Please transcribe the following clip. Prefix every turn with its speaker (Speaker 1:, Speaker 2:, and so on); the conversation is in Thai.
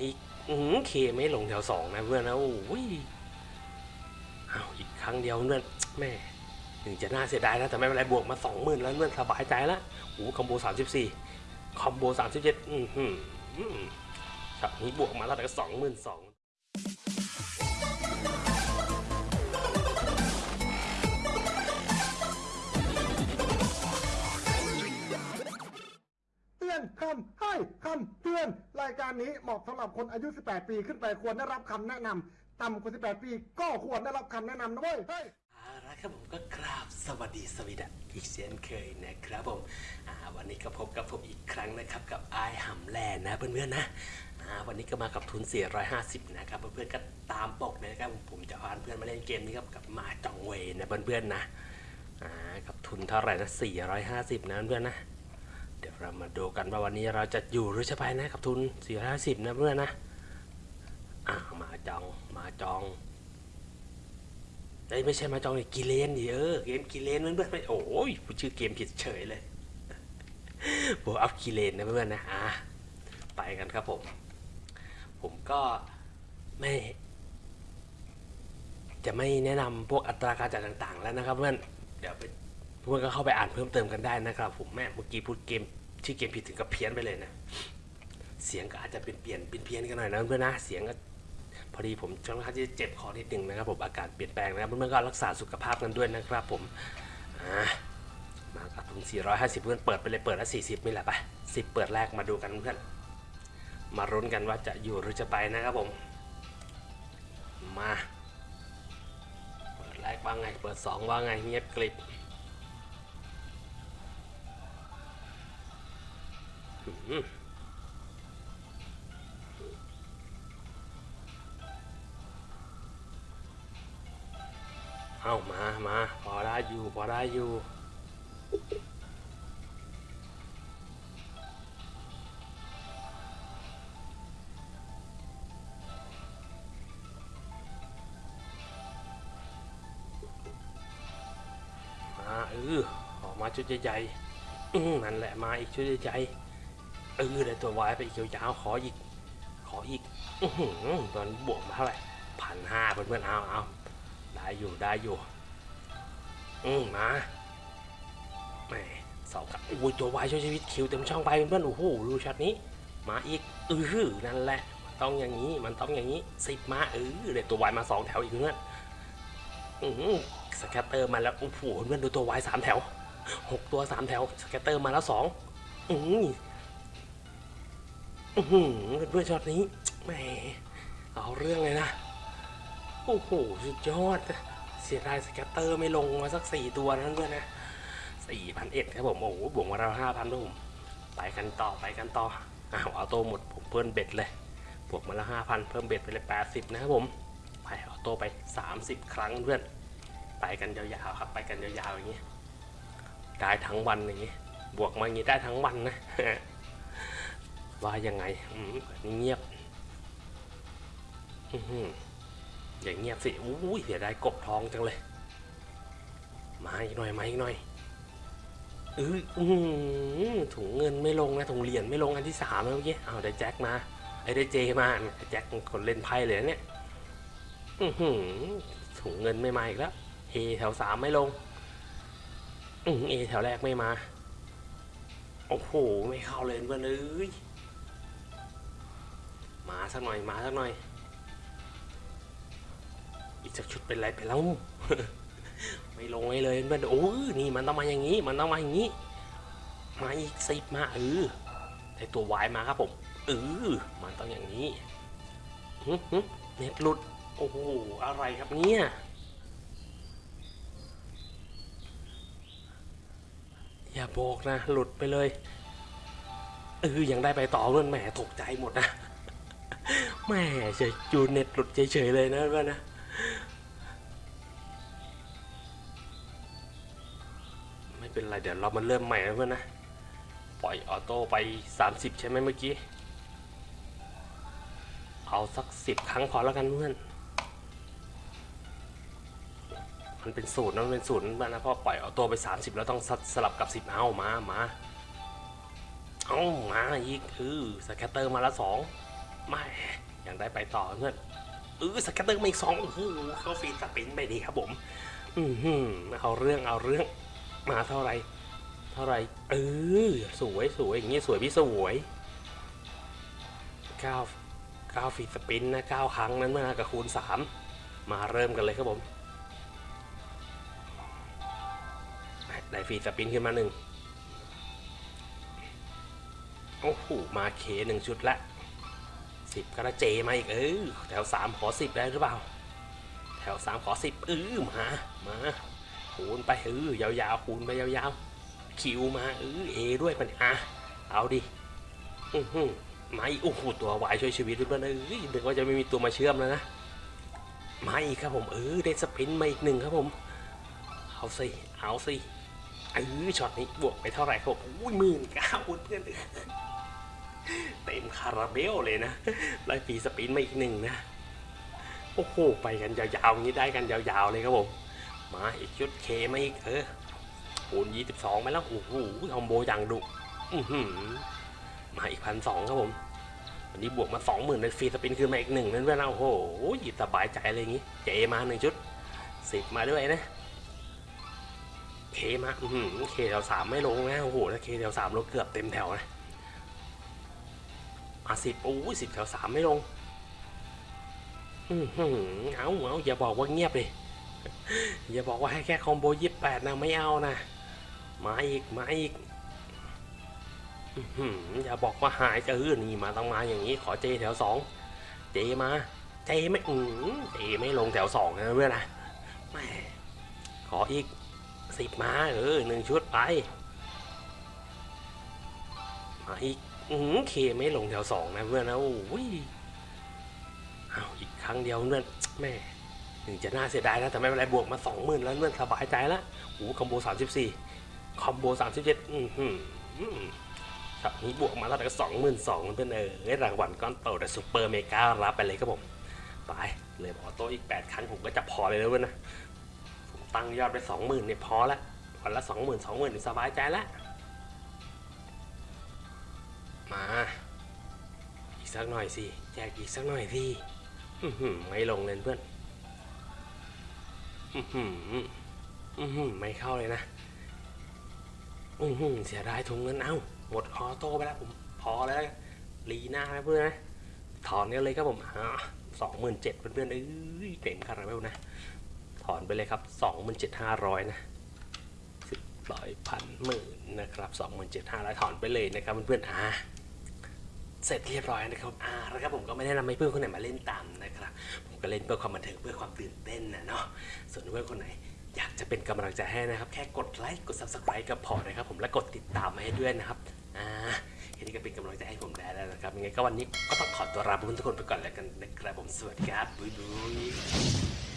Speaker 1: อีกอืเคไม่ลงแถวสองนะเพื่อนนะโอ้ยเอาอีกครั้งเดียวเพื่อนแม่ถึงจะน่าเสียดายนะแต่ไม่เป็นไรบวกมาสองหมื่นแล้วเพื่อนสบายใจละโอ้คอมโบสามสิบสี่คอมโบสามสิบเจ็ดอือหืออืมฉับนี้บวกมาแล้วแต่ก็สองหมื่นสอง
Speaker 2: อนคำให้คำเตือน รายการนี้เหมาะสำหรับคนอายุ 18 ปีขึ้นไปควรได้รับคำแนะนำต่ำกว่า 18 ปีก็ควรได้รับคำแนะนำนะเว้ยเฮ้ย
Speaker 1: เอาละครับผมก็กราบสวัสดีสวีดัอีกเช่นเคยนะครับผมอ่าวันนี้ก็พบกับผมอีกครั้งนะครับกับไอหำแลนนะเพื่อนๆนะอ่าวันนี้ก็มากับทุน 450 นะครับเพื่อนๆก็ตามปกนะครับผมผมจะพาเพื่อนมาเล่นเกมนี้ครับกับมาจองเวนะเพื่อนๆนะอ่ากับทุนเท่าไหร่นะ450 นะเพื่อนๆนะ เดี๋ยวเรามาดูกันว่าวันนี้เราจะอยู่หรือจะไปนะกับทุน 450 นะเพื่อนนะอ่ามาจองมาจองเอ้ยไม่ใช่มาจองเลยกิเลนดิเออเกมกิเลนเพื่อนๆไม่โอ้ยพูดชื่อเกมผิดเฉยเลยบวกอัพกิเลนนะเพื่อนๆนะอะไปกันครับผม ผมก็ไม่ จะไม่แนะนำพวกอัตราการจ่ายต่าง ๆ แล้วนะครับเพื่อนเดี๋ยวไปเพื่อนก็เข้าไปอ่านเพิ่มเติมกันได้นะครับ ผมแม่เมื่อกี้พูดเกม ชื่อเกมผิดถึงกับเพี้ยนไปเลยนะ เสียงก็อาจจะเป็นเปลี่ยนเป็นเพี้ยนกันหน่อยนะเพื่อนนะ เสียงก็พอดีผมค่อนข้างที่เจ็บคอนิดหนึ่งนะครับผมอากาศเปลี่ยนแปลงนะครับเพื่อนๆก็รักษาสุขภาพกันด้วยนะครับผมมากับทุน450 เพื่อนเปิดไปเลยเปิดละ40นี่แหละไป10 เปิดแรกมาดูกันเพื่อนมารุ้นกันว่าจะอยู่หรือจะไปนะครับผม มา เปิดแรกว่าไง เปิด 2 ว่าไงเงียบกริบ เอามามาพอได้อยู่พอได้อยู่มาเออออกมาชุดใหญ่ๆนั่นแหละมาอีกชุดใหญ่ๆ เออได้ตัววายไปอีกยาวๆขออีก ขออีกอตอนบวกมาเท่าไหร่พันห้าเพื่อนๆเอาเอาได้อยู่ได้อยู่ อืมมาแหมเสากับอุ้ยตัววายช่วยชีวิตคิวเต็มช่องไปเพื่อนๆโอ้โหดูช็อตนี้ มาอีกเออนั่นแหละต้องอย่างนี้มันต้องอย่างนี้สิบมาเออเด็ดตัววายมาสองแถวอีกเพื่อนอือ scatter มาแล้วโอ้โหเพื่อนดูตัว wild สามแถวหกตัวสามแถว scatter มาแล้วสองอือ อือหือเพื่อนๆช็อตนี้แหมเอาเรื่องเลยนะ โอ้โห สุดยอด เสียดาย scatter ไม่ลงมาสักสี่ตัวนั้นด้วยนะสี่พันเอ็ดครับผม โอ้โหบวกมาเราห้าพันด้วยผมไปกันต่อไปกันต่ออ้าว auto หมดผมเพิ่ม bet เลยบวกมาละห้าพันเพิ่มเบ็ดไปเลยแปดสิบนะครับผมไปออโต้ไปสามสิบครั้งเพื่อน ไปกันยาวๆครับ ไปกันยาวๆอย่างนี้ได้ทั้งวันอย่างนี้ บวกมาอย่างนี้ได้ทั้งวันนะ ว่ายังไงเงียบอย่างเงียบสิอุ้ยเสียดายกบทองจังเลย มาอีกหน่อยมาอีกหน่อยเออถุงเงินไม่ลงนะถุงเหรียญไม่ลงอันที่สามเมื่อกี้เอาได้แจ็คมาไอ้ได้เจมาแจ็คคนเล่นไพ่เลยเนี่ยอือหือถุงเงินไม่มาอีกแล้วเอแถวสามไม่ลงอือเอแถวแรกไม่มา โอ้โห ไม่เข้าเลยเพื่อนเอ้ย มาสักหน่อยมาสักหน่อย อีกสักชุดเป็นไรไปแล้วไม่ลงเลยเพื่อนโอ้ยนี่มันต้องมาอย่างนี้มันต้องมาอย่างนี้ มาอีกสิบมาเออได้ตัววายมาครับผมเออมันต้องอย่างนี้หึหึเน็ตหลุดโอ้โหอะไรครับเนี่ยอย่าบอกนะ หลุดไปเลยเออยังได้ไปต่อเพื่อนแหมตกใจหมดนะ แม่เฉยจูเน็ตหลุดเฉยๆเลยนะเพื่อนนะไม่เป็นไรเดี๋ยวเรามาเริ่มใหม่นะเพื่อนนะปล่อย auto ไป 30 ใช่ไหมเมื่อกี้ เอาสัก 10 ครั้งพอแล้วกันเพื่อน มันเป็นสูตรนะมันเป็นสูตรนะนะเพราะปล่อย auto ไป 30 แล้วต้องสลับกับ 10 เอามามาเอามาอีกคือ scatter มาละสอง ไม่ยังได้ไปต่อเพื่อนเออ scatter มาอีกสองโอ้โหเข้า free spin ไปดีครับผม อือหือเอาเรื่องเอาเรื่องมาเท่าไร เท่าไรเออสวยสวยอย่างงี้สวยพี่สวยเก้าเก้า free spin นะเก้าครั้งนั้นมากับคูณสามมาเริ่มกันเลยครับผมได้ free spin ขึ้นมาหนึ่งโอ้โหมา K หนึ่งชุดละ สิบกระเจมาอีกเออแถวสามขอสิบได้หรือเปล่า แถวสามขอสิบเออมามาคูณไปเออยาวๆคูณไปยาวๆคิวมาเออเอด้วยมันอะเอาดิอือหือมาอีกโอ้โหตัววายช่วยชีวิตเพื่อนๆเอ้ยนึกว่าจะไม่มีตัวมาเชื่อมแล้วนะมาอีกครับผมเออได้สปินมาอีกหนึ่งครับผมเอาสิเอาสิเออช็อตนี้บวกไปเท่าไหร่ครับผมอุ้ยหมื่นเก้าเพื่อน เต็มคาราเบลเลยนะได้ free spin มาอีกหนึ่งนะ โอ้โห ไปกันยาวๆอย่างนี้ได้กันยาวๆเลยครับผม มาอีกชุด K มาอีกเออคูณยี่สิบสองไปแล้ว โอ้โห combo อย่างดุมาอีกพันสองครับผม วันนี้บวกมาสองหมื่นใน free spin คือมาอีกหนึ่งนั่นเพื่อนเราโอ้โหหยิบสบายใจเลยอย่างนี้ J มาหนึ่งชุดสิบมาด้วยนะ K มาอือหือ K แถวสามไม่ลงนะ โอ้โห ถ้า K แถวสามลงเกือบเต็มแถวนะ มาสิบโอ้ยสิบแถวสามไม่ลงอือหือเอาเอาอย่าบอกว่าเงียบเลยอย่าบอกว่าให้แค่คอมโบยี่แปดนะไม่เอานะ มาอีกมาอีกอื้อหืออย่าบอกว่าหายจะเออนี่มาต้องมาอย่างนี้ ขอเจแถวสองเจมา เจไม่อือเจไม่ลงแถวสองนะเพื่อนนะแม่ขออีกสิบมาเออหนึ่งชุดไป มาอีก อือ K ไม่ลงแถวสองนะเพื่อนนะโอ้ยเอาอีกครั้งเดียวเพื่อนแม่ถึงจะน่าเสียดายนะแต่ไม่เป็นไรบวกมาสองหมื่นแล้วเพื่อนสบายใจแล้วโอ้ combo สามสิบสี่ combo สามสิบเจ็ดอือหือครับนี้บวกมาแล้วแต่ก็สองหมื่นสองเพื่อนเออรางวัลก้อนโตแต่ super mega รับไปเลยครับผมไปเลย auto อีกแปดครั้งผมก็จะพอเลยนะเพื่อนนะผมตั้งยอดไปสองหมื่นเนี่ยพอละวันละสองหมื่นสองหมื่นสบายใจแล้ว มาอีกสักหน่อยสิแจกอีกสักหน่อยสิไม่ลงเลยเพื่อนไม่เข้าเลยนะเสียดายถุงเงินเอ้าหมดออโต้ไปแล้วผมพอแล้วลีหน้านะเพื่อนนะถอนกันเลยครับผมสองหมื่นเจ็ดเพื่อนๆเอ้ยเต็มคาราเบลนะ ถอนไปเลยครับสองหมื่นเจ็ดห้าร้อยนะสิบร้อยพันหมื่นนะครับสองหมื่นเจ็ดห้าร้อยถอนไปเลยนะครับเพื่อนๆอ่า เสร็จเรียบร้อยนะครับอ่าแล้วครับผมก็ไม่ได้นำให้เพื่อนคนไหนมาเล่นตามนะครับ ผมก็เล่นเพื่อความบันเทิงเพื่อความตื่นเต้นนะเนาะ ส่วนเพื่อนคนไหนอยากจะเป็นกำลังใจให้นะครับ แค่กดไลค์กด subscribe ก็พอนะครับผมและกดติดตามมาให้ด้วยนะครับ อ่าแค่นี้ก็เป็นกำลังใจให้ผมได้แล้วนะครับยังไงก็วันนี้ก็ต้องขอตัวลาเพื่อนทุกคนไปก่อนแล้วกันนะครับผมสวัสดีครับบ๊ายบาย